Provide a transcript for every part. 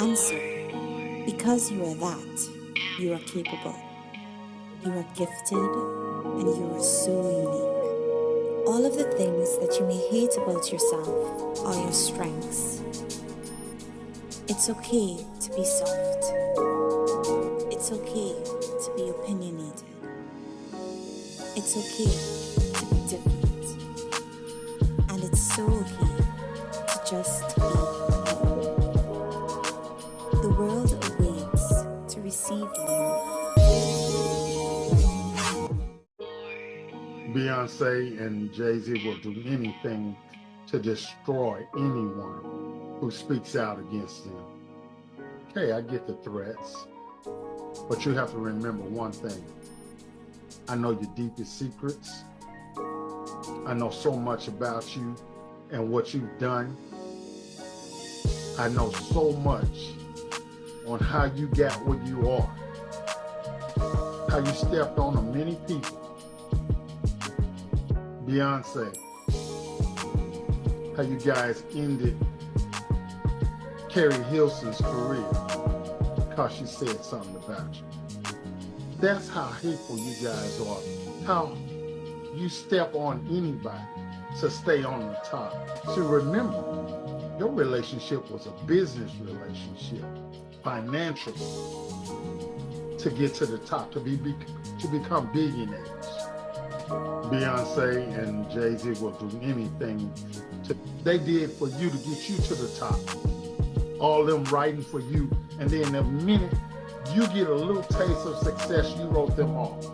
Answer. Because you are that, you are capable. You are gifted and you are so unique. All of the things that you may hate about yourself are your strengths. It's okay to be soft. It's okay to be opinionated. It's okay receive you. Beyonce and Jay-Z will do anything to destroy anyone who speaks out against them. Okay, I get the threats, but you have to remember one thing. I know your deepest secrets. I know so much about you and what you've done. I know so much on how you got where you are, how you stepped on a many people. Beyonce, how you guys ended Keri Hilson's career because she said something about you. That's how hateful you guys are. How you step on anybody to stay on the top. So remember, your relationship was a business relationship, financial, to get to the top, to be, be to become billionaires. Beyonce and Jay-Z will do anything to, they did for you to get you to the top. All them writing for you, and then the minute you get a little taste of success, you wrote them off.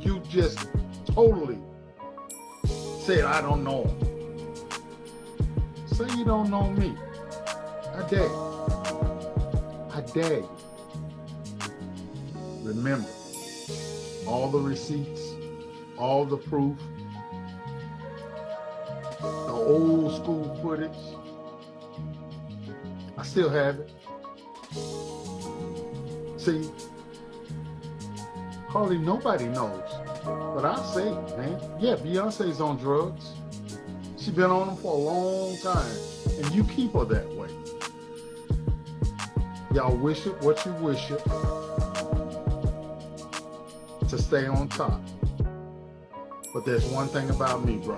You just totally said, I don't know. Say you don't know me. I dare you. Remember, all the receipts, all the proof, the old school footage, I still have it. See, hardly nobody knows. But I say, man, yeah, Beyonce's on drugs. She's been on them for a long time. And you keep her that way. Y'all wish it what you wish it to stay on top. But there's one thing about me, bro.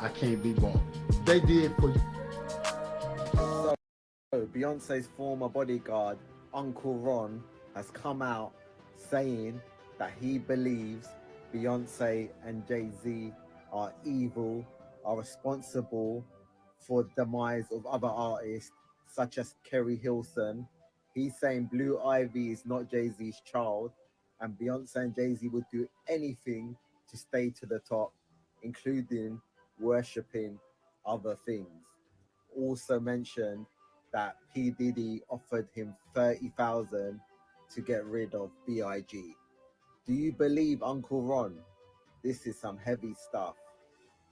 I can't be bought. They did for you. So, Beyonce's former bodyguard Uncle Ron has come out saying that he believes Beyonce and Jay-Z are evil, are responsible for the demise of other artists such as Keri Hilson. He's saying Blue Ivy is not Jay-Z's child and Beyonce and Jay-Z would do anything to stay to the top, including worshipping other things. Also mentioned that P. Diddy offered him 30,000 to get rid of B.I.G. Do you believe Uncle Ron? This is some heavy stuff.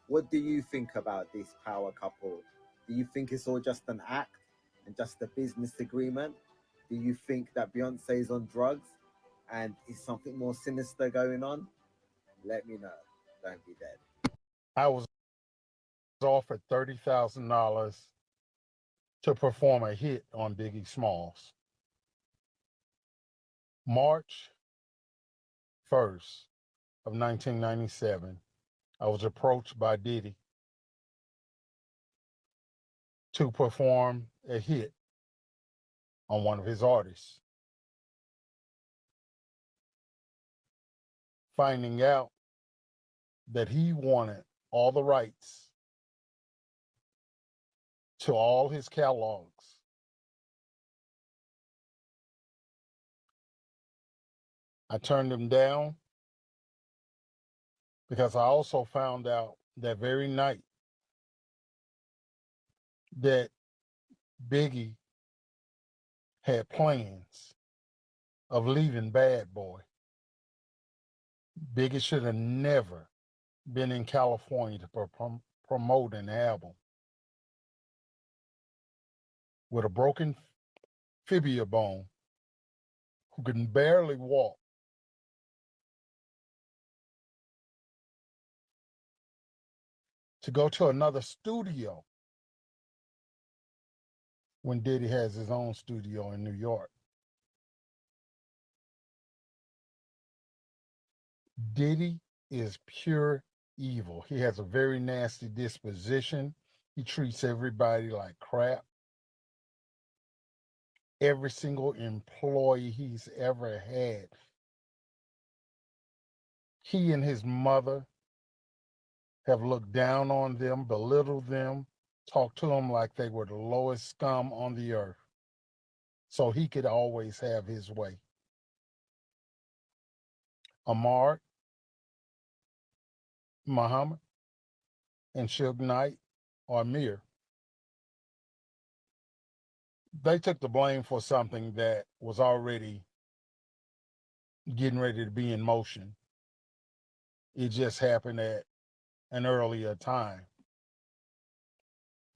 What do you think about this power couple? Do you think it's all just an act and just a business agreement? Do you think that Beyonce is on drugs and is something more sinister going on? Let me know. Don't be dead. I was offered $30,000 to perform a hit on Biggie Smalls. March 1st of 1997, I was approached by Diddy to perform a hit on one of his artists. Finding out that he wanted all the rights to all his catalogs. I turned him down because I also found out that very night that Biggie had plans of leaving Bad Boy. Biggie should have never been in California to pro promote an album with a broken fibula bone who can barely walk to go to another studio when Diddy has his own studio in New York. Diddy is pure evil. He has a very nasty disposition. He treats everybody like crap. Every single employee he's ever had, he and his mother have looked down on them, belittled them, talked to them like they were the lowest scum on the earth. So he could always have his way. Amar, Muhammad, and Suge Knight or Amir. They took the blame for something that was already getting ready to be in motion. It just happened at an earlier time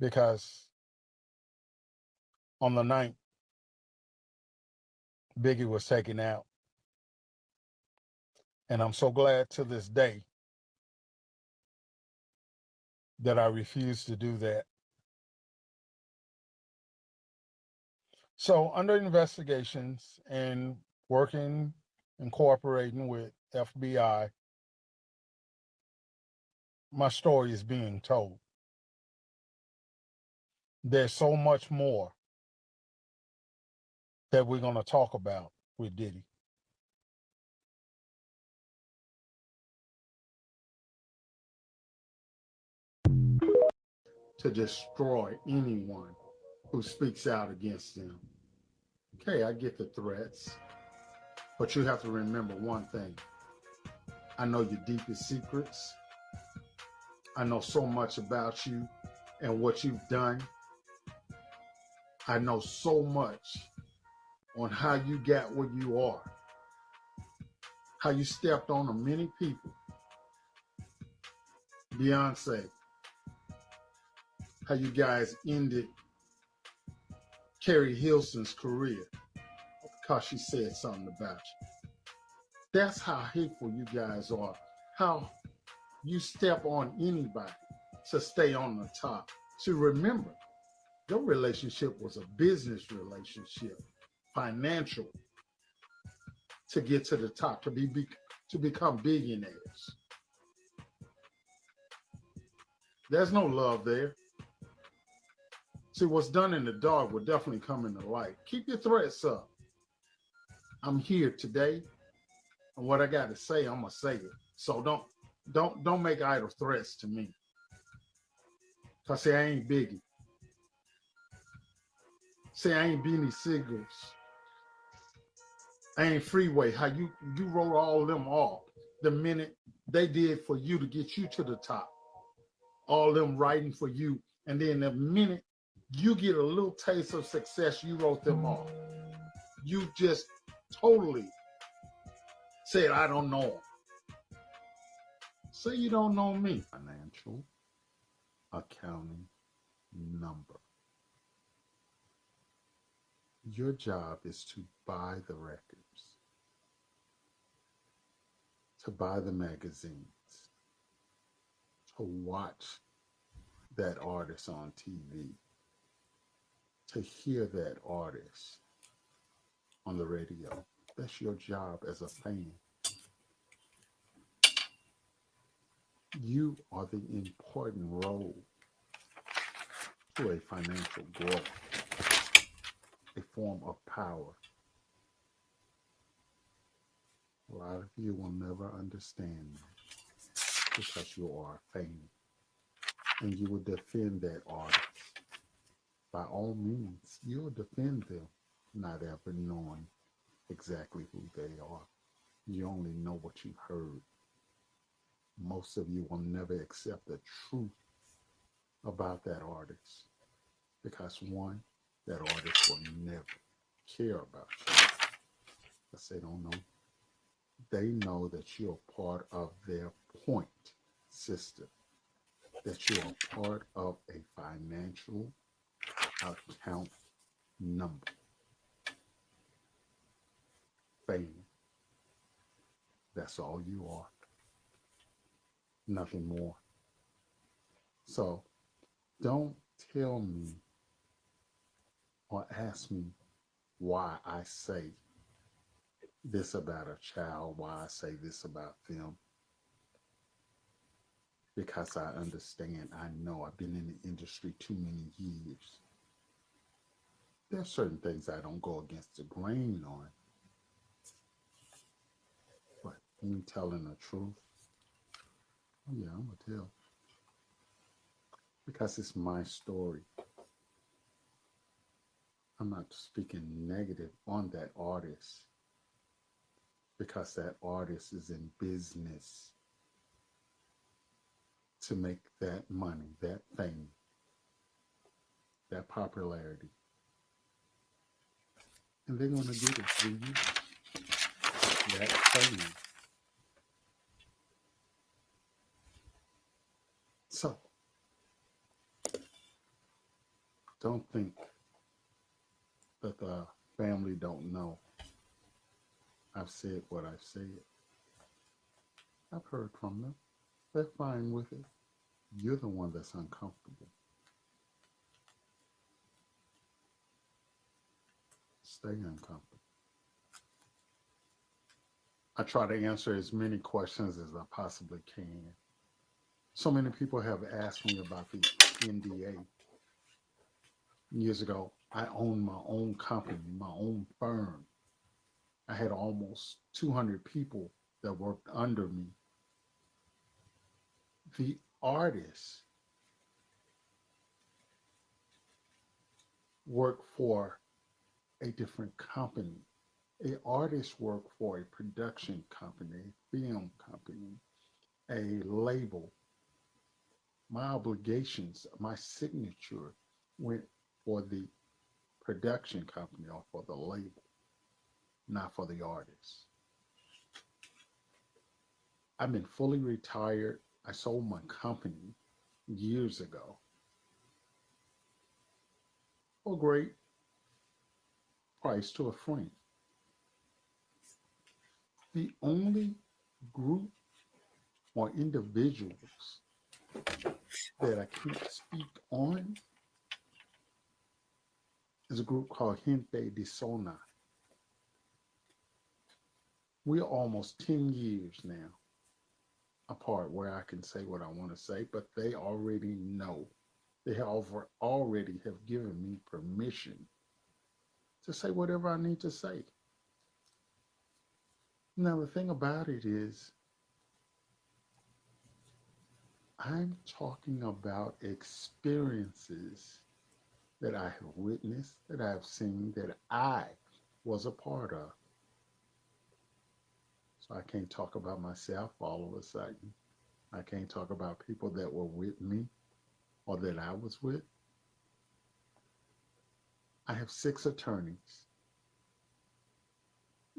because on the 9th, Biggie was taken out. And I'm so glad to this day that I refused to do that. So, under investigations and working and cooperating with FBI, my story is being told. There's so much more that we're going to talk about with Diddy. to destroy anyone who speaks out against them. Okay, I get the threats, but you have to remember one thing. I know your deepest secrets. I know so much about you and what you've done. I know so much on how you got where you are, how you stepped on many people. Beyonce, how you guys ended Keri Hilson's career because she said something about you. That's how hateful you guys are. How you step on anybody to stay on the top. To remember, your relationship was a business relationship, financial, to get to the top, to be, be to become billionaires. There's no love there. See, what's done in the dark will definitely come in the light. Keep your threats up. I'm here today, and what I got to say, I'm gonna say it. So don't don't don't make idle threats to me. Cause say I ain't Biggie. Say I ain't Beanie Sigels. I ain't Freeway. How you you wrote all them off the minute they did for you to get you to the top. All them writing for you, and then the minute you get a little taste of success, you wrote them off. You just totally said, I don't know. Say you don't know me. Financial accounting number. Your job is to buy the records, to buy the magazines, to watch that artist on TV to hear that artist on the radio. That's your job as a fan. You are the important role to a financial growth, a form of power. A lot of you will never understand because you are fan and you will defend that artist by all means, you'll defend them, not ever knowing exactly who they are. You only know what you've heard. Most of you will never accept the truth about that artist because one, that artist will never care about you because they don't know. They know that you're part of their point system, that you're part of a financial account number. Fame. That's all you are. Nothing more. So don't tell me or ask me why I say this about a child, why I say this about them. Because I understand, I know I've been in the industry too many years. There are certain things I don't go against the grain on. But me telling the truth, oh yeah, I'm gonna tell. Because it's my story. I'm not speaking negative on that artist because that artist is in business to make that money, that fame, that popularity. And they're going to get it through you. That fame. So, don't think that the family don't know. I've said what I've said. I've heard from them. They're fine with it. You're the one that's uncomfortable. Stay uncomfortable. I try to answer as many questions as I possibly can. So many people have asked me about the NDA. Years ago, I owned my own company, my own firm. I had almost 200 people that worked under me. The artists work for a different company. A artist work for a production company, film company, a label. My obligations, my signature went for the production company or for the label, not for the artist. I've been fully retired. I sold my company years ago for a great price to a friend. The only group or individuals that I can't speak on is a group called Gente de Zona. We're almost 10 years now apart where I can say what I want to say, but they already know. They have already have given me permission to say whatever I need to say. Now, the thing about it is, I'm talking about experiences that I have witnessed, that I have seen, that I was a part of. So I can't talk about myself all of a sudden. I can't talk about people that were with me or that I was with. I have six attorneys.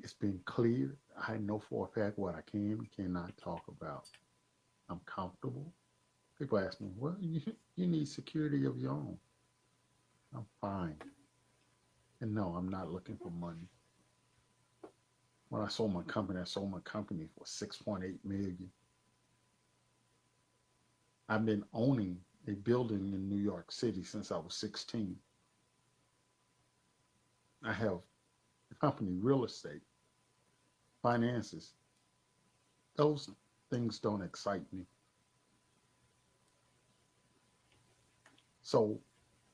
It's been clear. I know for a fact what I can and cannot talk about. I'm comfortable. People ask me, well, you, you need security of your own. I'm fine. And no, I'm not looking for money. When I sold my company, I sold my company for 6.8 million. I've been owning a building in New York City since I was 16. I have company, real estate, finances. Those things don't excite me. So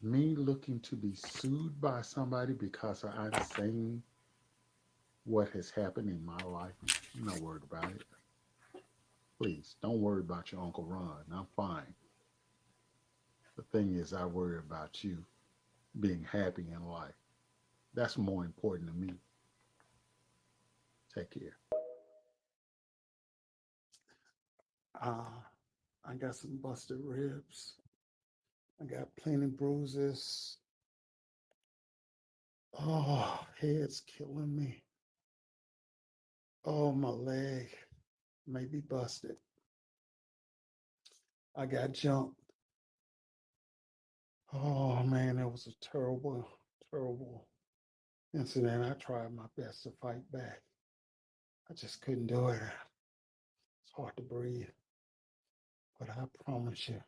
me looking to be sued by somebody because I'm saying what has happened in my life, I'm not worried about it. Please don't worry about your Uncle Ron. I'm fine. The thing is, I worry about you being happy in life. That's more important to me. Take care. Uh, I got some busted ribs. I got plenty bruises. Oh, head's killing me. Oh, my leg may be busted. I got jumped. Oh man, it was a terrible, terrible incident. I tried my best to fight back. I just couldn't do it. It's hard to breathe. But I promise you,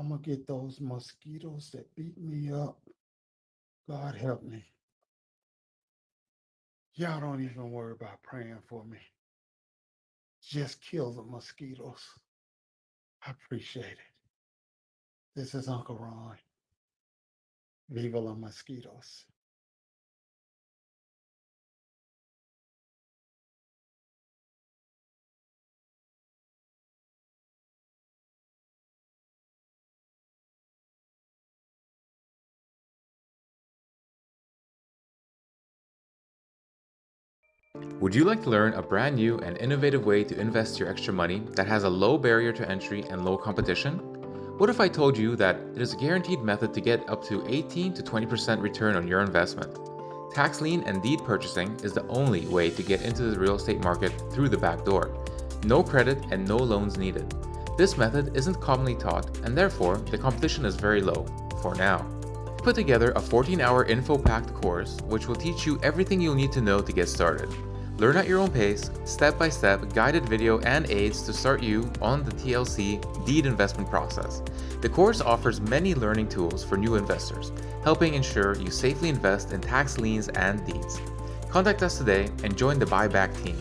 I'm gonna get those mosquitoes that beat me up God help me. Y'all don't even worry about praying for me. Just kill the mosquitoes. I appreciate it. This is Uncle Ron. Viva la mosquitoes. Would you like to learn a brand new and innovative way to invest your extra money that has a low barrier to entry and low competition? What if I told you that it is a guaranteed method to get up to 18 to 20% return on your investment? Tax lien and deed purchasing is the only way to get into the real estate market through the back door. No credit and no loans needed. This method isn't commonly taught and therefore the competition is very low, for now. Put together a 14-hour info-packed course which will teach you everything you'll need to know to get started. Learn at your own pace, step-by-step -step guided video and aids to start you on the TLC deed investment process. The course offers many learning tools for new investors, helping ensure you safely invest in tax liens and deeds. Contact us today and join the buyback team.